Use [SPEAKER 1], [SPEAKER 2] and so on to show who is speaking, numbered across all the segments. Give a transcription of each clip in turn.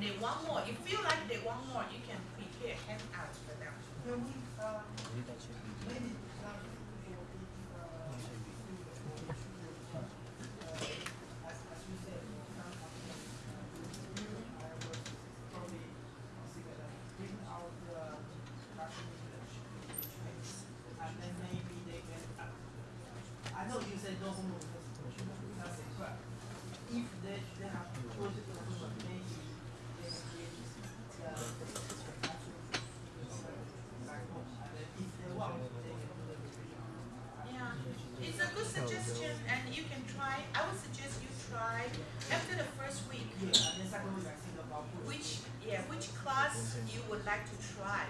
[SPEAKER 1] and they want more, if you feel like they want more, you can prepare handouts for them. Mm-hmm.
[SPEAKER 2] Can we, uh, maybe, uh, for the, uh, uh, as, as you said, you know, some of the, uh, I was probably consider that bring out the Russian English, English, and then maybe they can, uh, I know you said no homework, because nothing, but if they, they have chosen the homework, maybe they can get the, the actual back home, and then if they want, they can do the revision.
[SPEAKER 1] Yeah, it's a good suggestion, and you can try, I would suggest you try after the first week,
[SPEAKER 2] Yeah, and then second week I think about.
[SPEAKER 1] which, yeah, which class you would like to try.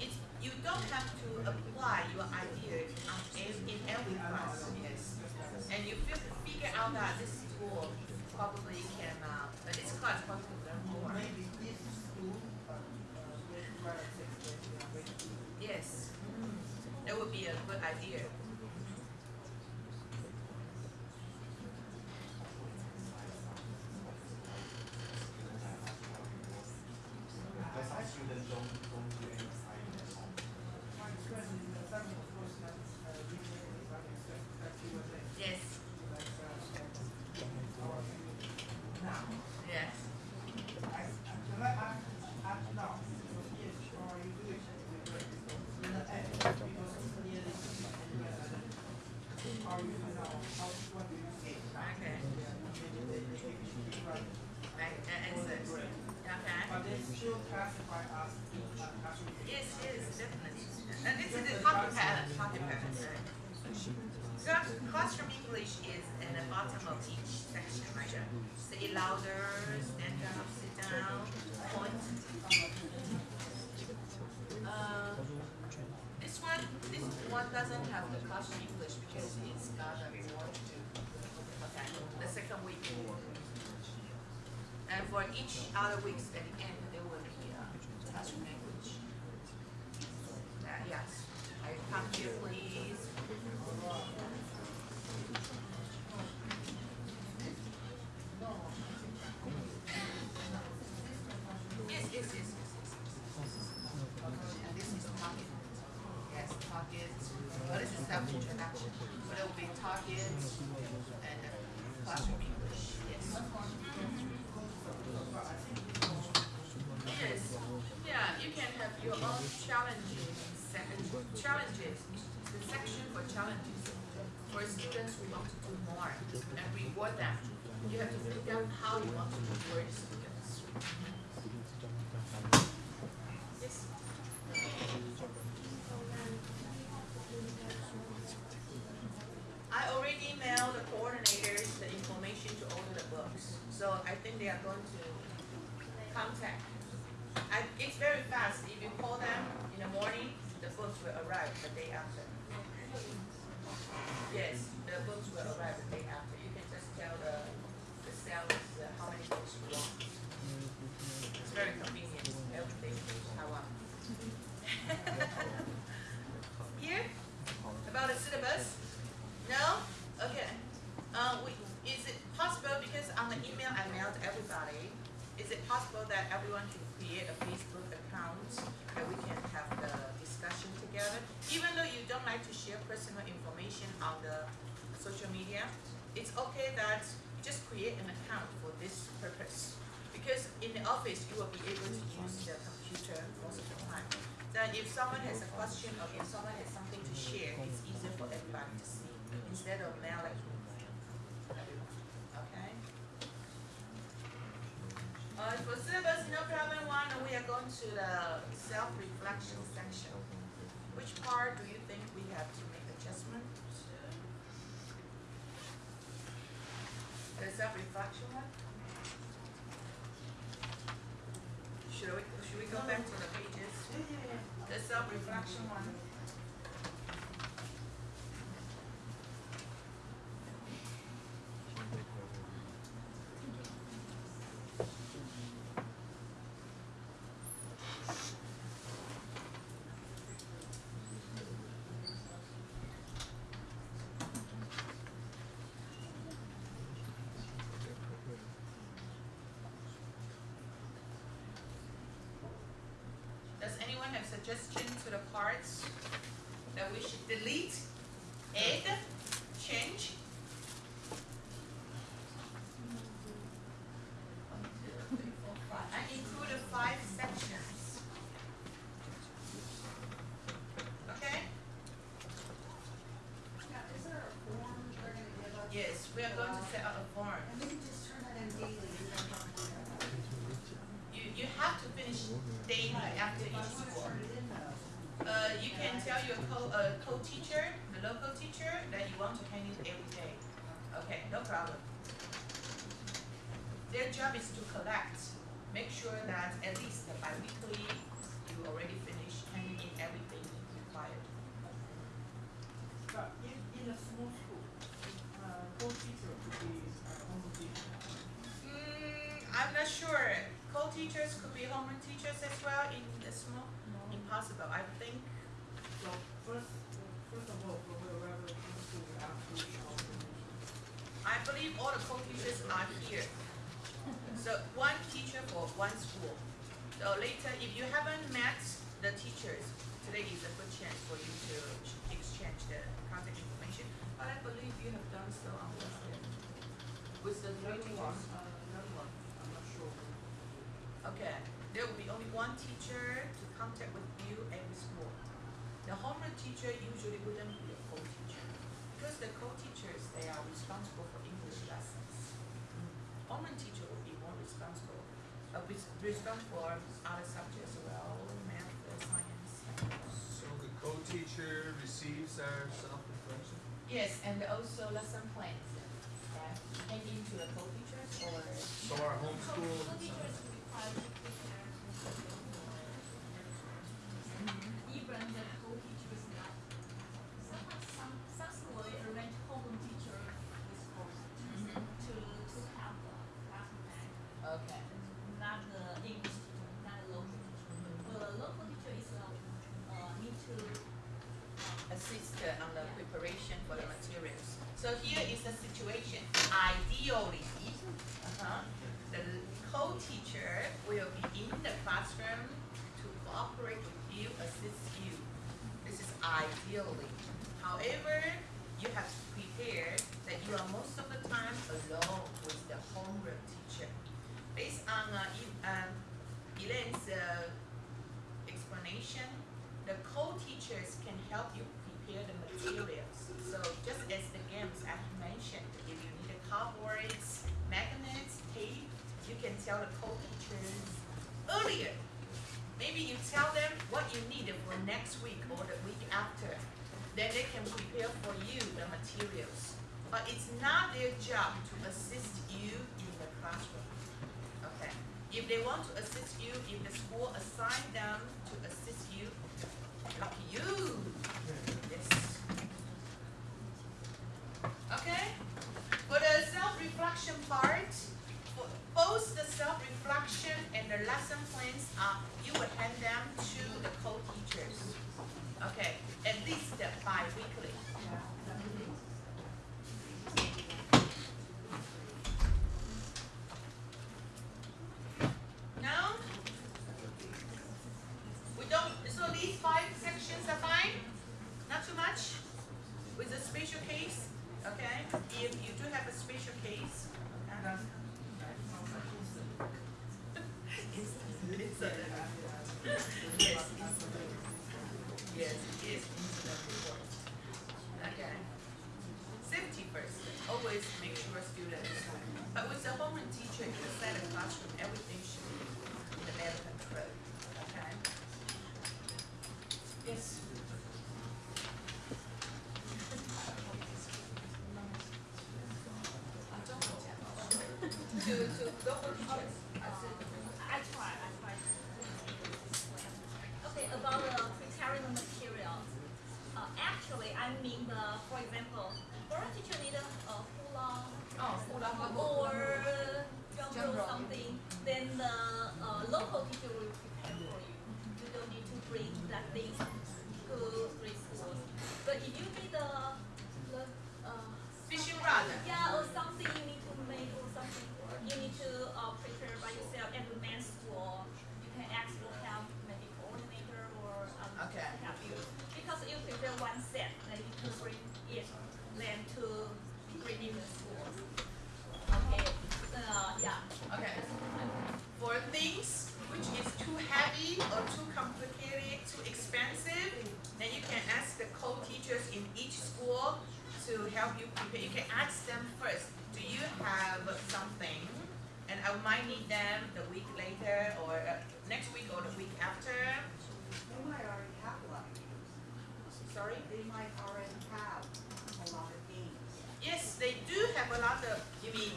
[SPEAKER 1] It's, you don't have to apply your idea in every class, yes. And you figure out that this school probably can, uh, this class probably learn more. Yes, that would be a good idea.
[SPEAKER 3] Because our students don't, don't do any assignment at home.
[SPEAKER 2] My experience in the second of course, that, uh, we take this, I expect that you will take,
[SPEAKER 1] Yes,
[SPEAKER 2] like, uh, our, now.
[SPEAKER 1] yes.
[SPEAKER 2] I, I, can I ask, ask now, because yes, or you do it with the, in the end, because clearly, and you guys are, how you find out, how, what do you say?
[SPEAKER 1] Okay.
[SPEAKER 2] Yeah, maybe they, they, they should be right.
[SPEAKER 1] Right, that answers.
[SPEAKER 2] Great.
[SPEAKER 1] Okay.
[SPEAKER 2] But they still classify us to, uh, classroom.
[SPEAKER 1] Yes, yes, definitely. And this is the talking pattern, talking pattern, right? So classroom English is in the bottom of each section, right? Say louder, stand up, sit down, point. Uh, this one, this one doesn't the English because it's got a reward too. Okay, the second week. And for each other weeks at the end, there will be uh, classroom language. Uh, yes, I come here please. Challenges, the section for challenges. For students who want to do more and reward them. You have to figure out how you want to reward students. Yes. I already emailed the coordinators the information to order the books, so I think they are going to contact. I, it's very fast, if you call them in the morning, the books will the day after. Yes, the books will arrive the day after, you can just tell the, the sales uh, how many books you want. It's very convenient, everything, Taiwan. Here, about the syllabus? No? Okay. Uh, we, is it possible, because on the email I mailed everybody, is it possible that everyone can create a Facebook account that we can have the discussion together? Even though you don't like to share personal information on the social media, it's okay that you just create an account for this purpose. Because in the office, you will be able to use the computer most of the time. That if someone has a question or if someone has something to share, it's easier for everybody to see instead of mailing. Okay? Uh, for syllabus, no problem one, we are going to the self-reflection section. Which part do you think we have to make adjustment to? The self-reflection one? Should we, should we go back to the pages? The self-reflection one? Suggestion to the parts that we should delete, add, change? One, two, three, four, five. I included five sections. Okay?
[SPEAKER 4] Now, is there a form they're gonna give us?
[SPEAKER 1] Yes, we are going to set out a form.
[SPEAKER 4] And we can just turn that in daily, you don't have to do that.
[SPEAKER 1] You, you have to finish daily after
[SPEAKER 4] If I
[SPEAKER 1] each
[SPEAKER 4] wanna
[SPEAKER 1] school.
[SPEAKER 4] turn it in though,
[SPEAKER 1] Uh, you can tell your co, uh, co-teacher, the local teacher, that you want to hand it every day. Okay, no problem. Their job is to collect, make sure that at least bi-weekly, you already finish handing in everything required.
[SPEAKER 2] But in, in a small school, uh, co-teacher could be, uh, home teacher.
[SPEAKER 1] Mm, I'm not sure, co-teachers could be homeroom teachers as well in the small, impossible, I think.
[SPEAKER 2] So first, first of all, for wherever school, we have to.
[SPEAKER 1] I believe all the co-teachers are here. So one teacher for one school. So later, if you haven't met the teachers, today is a good chance for you to exchange the contact information. But I believe you have done so on Wednesday. With the
[SPEAKER 2] other one, uh, one, I'm not sure.
[SPEAKER 1] Okay, there will be only one teacher to contact with you every school. The homeroom teacher usually wouldn't be a co-teacher, because the co-teachers, they are responsible for English lessons. Homeroom teacher will responsible, uh, res- responsible for other subjects as well, math, science.
[SPEAKER 5] So the co-teacher receives our self-reflection?
[SPEAKER 1] Yes, and also lesson plans, okay, hand in to the co-teachers or,
[SPEAKER 5] So our homeschool,
[SPEAKER 6] Co-teachers require to prepare even the co-teachers not. Some, some, some school they arrange homeroom teacher with host
[SPEAKER 1] Mhm.
[SPEAKER 6] to, to have the class plan,
[SPEAKER 1] okay.
[SPEAKER 6] not the English teacher, not the local teacher. Well, the local teacher is, uh, uh, need to, uh,
[SPEAKER 1] assist uh, on the preparation for the materials. So here is the situation. Ideally, uh-huh, the co-teacher will be in the classroom to cooperate with you, assist you. This is ideally. However, you have to prepare that you are most of the time alone with the homeroom teacher. Based on uh, E- um, Elaine's uh, explanation, the co-teachers can help you prepare the materials. So just as the games I mentioned, if you need a cardboards, magnets, tape, you can tell the co-teachers earlier. Maybe you tell them what you need for next week or the week after. Then they can prepare for you the materials. But it's not their job to assist you in the classroom. Okay. If they want to assist you, if the school assign them to assist you, lucky you. Yes. Okay? For the self-reflection part, both the self-reflection and the lesson plans are, you would hand them to the co-teachers. Okay, at least bi-weekly. Now,
[SPEAKER 4] they
[SPEAKER 1] do have a lot of, you mean,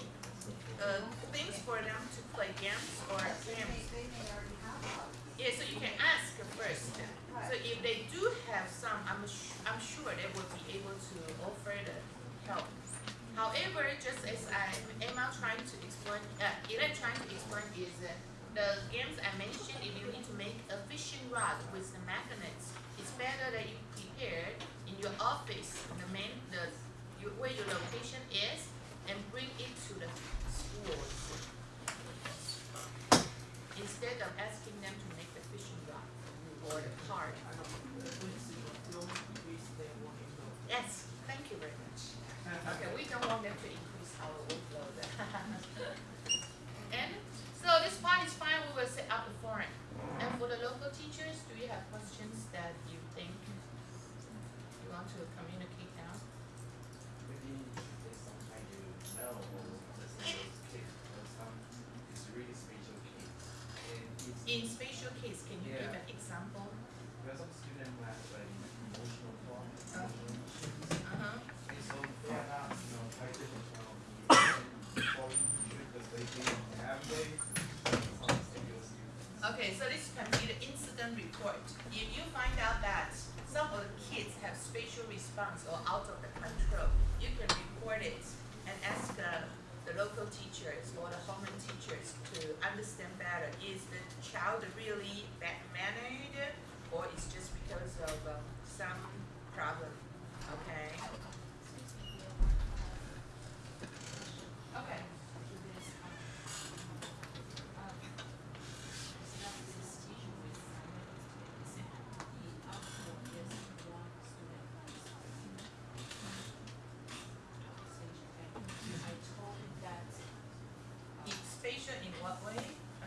[SPEAKER 1] uh, things for them to play games or games. Yeah, so you can ask first. So if they do have some, I'm I'm sure they will be able to offer the help. However, just as I, Emma trying to explain, uh, Ellen trying to explain is uh, the games I mentioned, if you need to make a fishing rod with the magnets, it's better that you prepare in your office, the main, the, you, where your location is, and bring it to the schools. Instead of asking them to make the fishing rod or the card. Yes, thank you very much. Okay, we don't want them to increase our workload. And, so this part is fine, we will set up the forum. And for the local teachers, do you have questions that you think you want to communicate now?
[SPEAKER 3] Maybe there's some kind you know or listen to those kids, but some it's really special kids. And it's
[SPEAKER 1] In spatial case, can you give
[SPEAKER 3] Yeah.
[SPEAKER 1] an example?
[SPEAKER 3] because some students who have like emotional problems,
[SPEAKER 1] Uh.
[SPEAKER 3] emotional issues.
[SPEAKER 1] Uh-huh.
[SPEAKER 3] And so they are not, you know, try to control the quality because they think they have they some serious students.
[SPEAKER 1] Okay, so this can be the incident report. If you find out that some of the kids have spatial response or out of the control, you can report it and ask uh, the local teachers or the homeroom teachers to understand better. Is the child really bad mannered or is just because of um, some problem? Okay. Okay. In spatial in what way? Uh,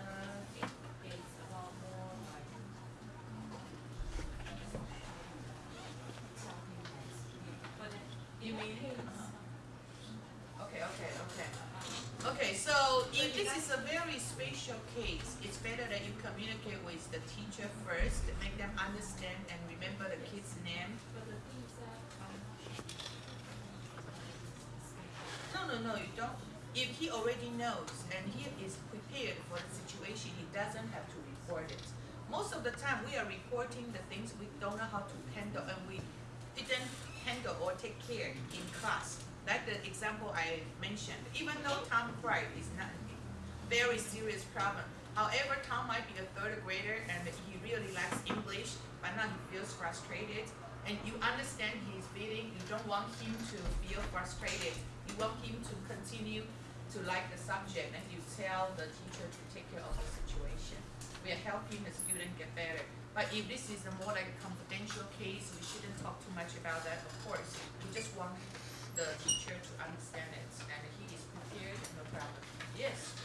[SPEAKER 1] You mean? uh-huh. Okay, okay, okay. Okay, so if this is a very special case, it's better that you communicate with the teacher first, make them understand and remember the kid's name. No, no, no, you don't. If he already knows and he is prepared for the situation, he doesn't have to report it. Most of the time, we are reporting the things we don't know how to handle and we didn't handle or take care in class. Like the example I mentioned, even though Tom cried, is not very serious problem. However, Tom might be a third grader and he really likes English, but now he feels frustrated. And you understand his feeling, you don't want him to feel frustrated. You want him to continue to like the subject and you tell the teacher to take care of the situation. We are helping the student get better. But if this is a more like a confidential case, we shouldn't talk too much about that, of course. We just want the teacher to understand it and he is prepared, no problem. Yes?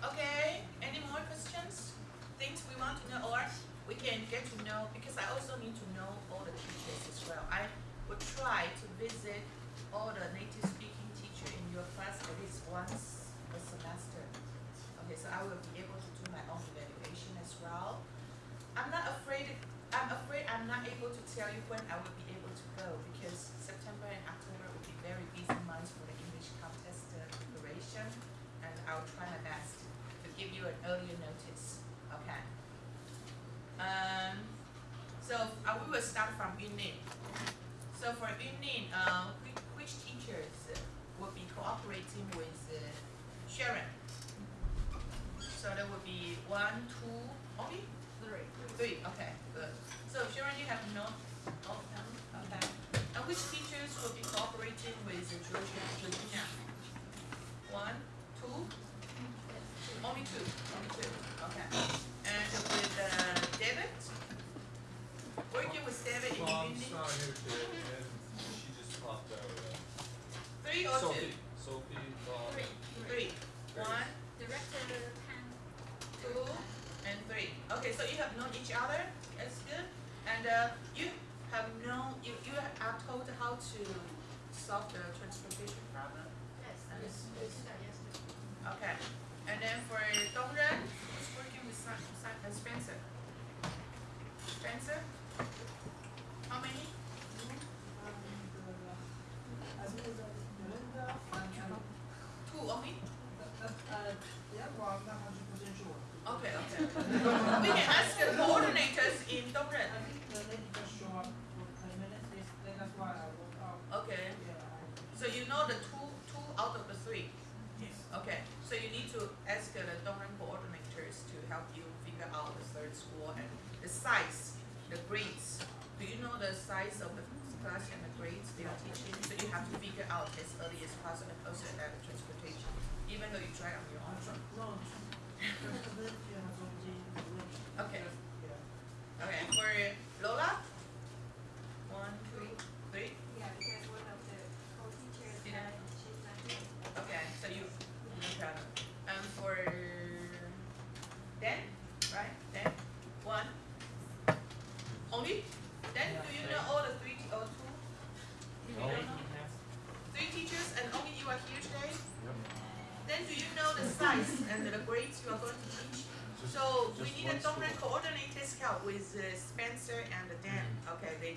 [SPEAKER 1] Okay, any more questions? Things we want to know or we can get to know, because I also need to know all the teachers as well. I would try to visit all the native speaking teacher in your class at least once a semester. Okay, so I will be able to do my own evaluation as well. I'm not afraid, I'm afraid I'm not able to tell you when I will be able to go because September and October will be very busy months for the English contest preparation and I'll try my best give you an earlier notice, okay? Um, so uh, we will start from Yunlin. So for Yunlin, uh, which, which teachers will be cooperating with uh, Sharon? So there will be one, two, only? Three. Three, okay, good. So Sharon, you have no, of okay. And which teachers will be cooperating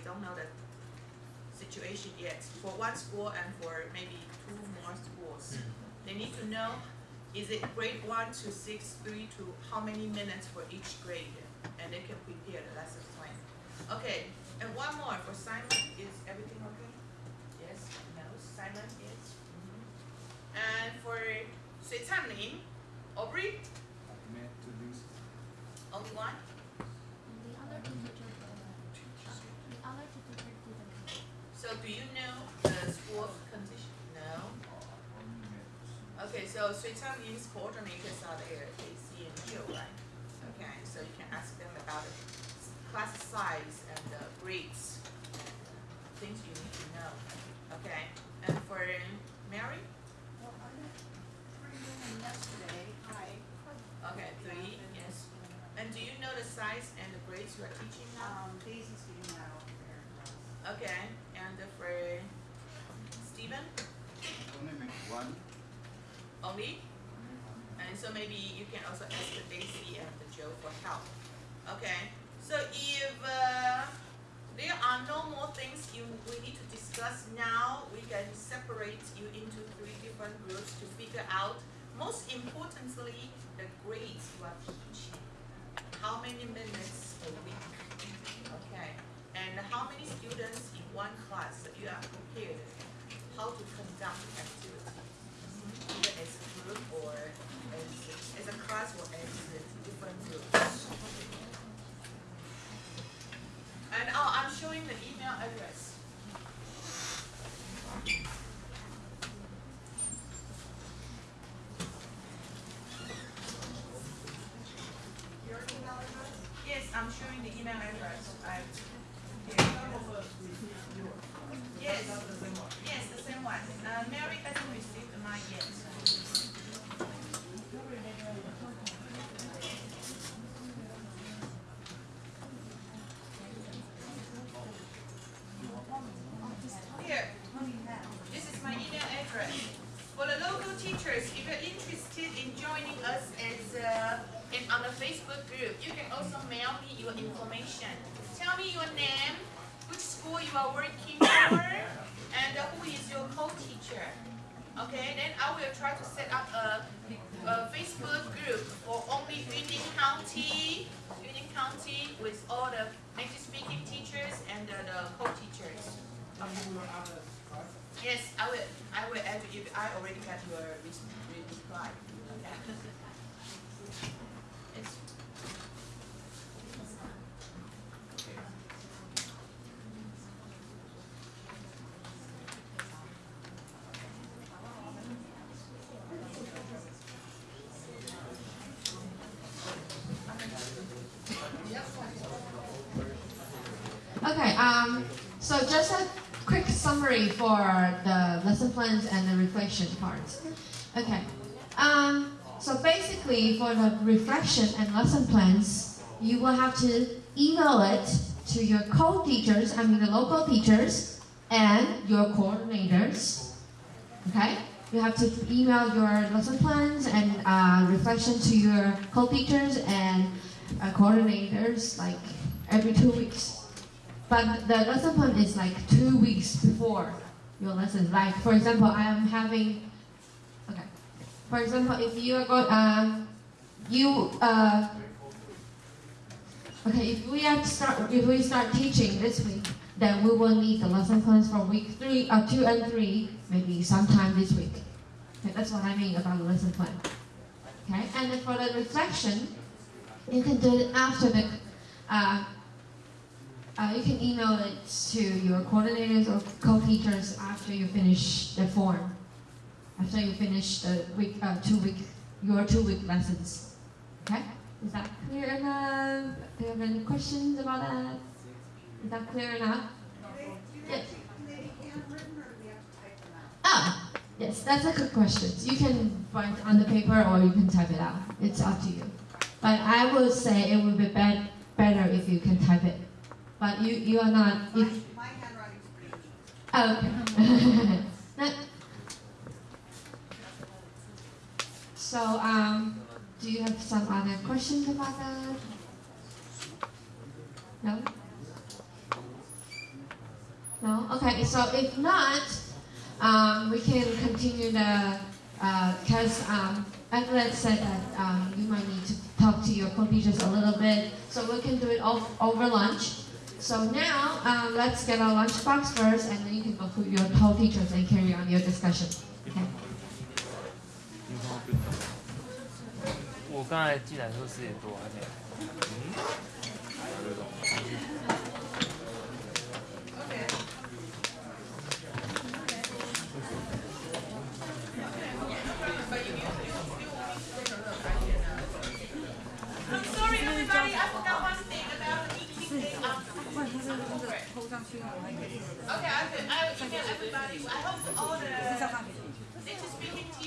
[SPEAKER 1] don't know the situation yet for one school and for maybe two more schools. They need to know, is it grade one to six, three to how many minutes for each grade? And they can prepare the lesson plan. Okay, and one more for Simon, is everything okay? Yes, no, Simon is. Mhm. And for Sui Chanlin, Aubrey, only one?
[SPEAKER 7] The other two teachers, the other two teachers didn't come.
[SPEAKER 1] So do you know the school condition? No? Okay, so Chanlin's coordinators are there, AC and Jill, right? Okay, so you can ask them about the class size and the grades, things you need to know. Okay, and for Mary?
[SPEAKER 4] Well, I met three women yesterday, hi.
[SPEAKER 1] Okay, three, yes. And do you know the size and the grades you are teaching now?
[SPEAKER 4] Um, Daisy's doing that over there for us.
[SPEAKER 1] Okay, and for Stephen,
[SPEAKER 8] Only make one.
[SPEAKER 1] only? And so maybe you can also ask the Daisy and the Joe for help. Okay, so if uh, there are no more things you we need to discuss now, we can separate you into three different groups to figure out, most importantly, the grades you are teaching. How many minutes a week? Okay, and how many students in one class you are prepared how to conduct the activity a group or as, as a class or as different groups. And oh, I'm showing the email address.
[SPEAKER 4] Your email address?
[SPEAKER 1] Yes, I'm showing the email address. I,
[SPEAKER 2] Some of us received yours.
[SPEAKER 1] Yes.
[SPEAKER 2] That's the same one.
[SPEAKER 1] yes, the same one. Uh, Mary hasn't received mine yet. Here, this is For the local teachers, if you're interested in joining us as uh, in on the Facebook group, you can also mail me your information. Tell me your name, which school you are working for, and uh, who is your co-teacher. Okay, then I will try to set up a, a Facebook group for only Yunlin County, Yunlin County with all the native speaking teachers and uh, the co-teachers.
[SPEAKER 2] And
[SPEAKER 1] Yes, I will, I will you, I already got your reply. Okay.
[SPEAKER 9] Okay, um, so just quick summary for the lesson plans and the reflection parts. Okay, um, so basically for the reflection and lesson plans, you will have to email it to your co-teachers, I mean the local teachers, and your coordinators. Okay? You have to email your lesson plans and uh, reflection to your co-teachers and uh, coordinators like every two weeks. But the lesson plan is like two weeks before your lesson. Like for example, I am having. Okay. For example, if you are going, um, you uh, Okay, if we are start if we start teaching this week, then we will need the lesson plans for week three, uh, two and three, maybe sometime this week. Okay, that's what I mean about the lesson plan. Okay, and then for the reflection, you can do it after the. Uh, uh, you can email it to your coordinators or co-teachers after you finish the form. After you finish the week, uh, two week, your two week lessons. Okay. Is that clear enough? Do you have any questions about that? Is that clear enough? Yes. Ah, yes, that's a good question. You can write on the paper or you can type it out. It's up to you. But I would say it would be bet- better if you can type it. But you, you are not. If,
[SPEAKER 4] My handwriting's pretty.
[SPEAKER 9] Oh, okay. That- so, um, do you have some other questions about that? No? No? Okay, so if not, um, we can continue the, because um, Evelyn said that um, you might need to talk to your co-teachers a little bit, so we can do it over lunch. So now, um, let's get our lunchbox first, and then you can go to your co-teachers and carry on your discussion. Okay.
[SPEAKER 10] 我刚才进来的时候十点多还没。
[SPEAKER 1] I'm Okay, I could, I would email everybody, I hope all the speaking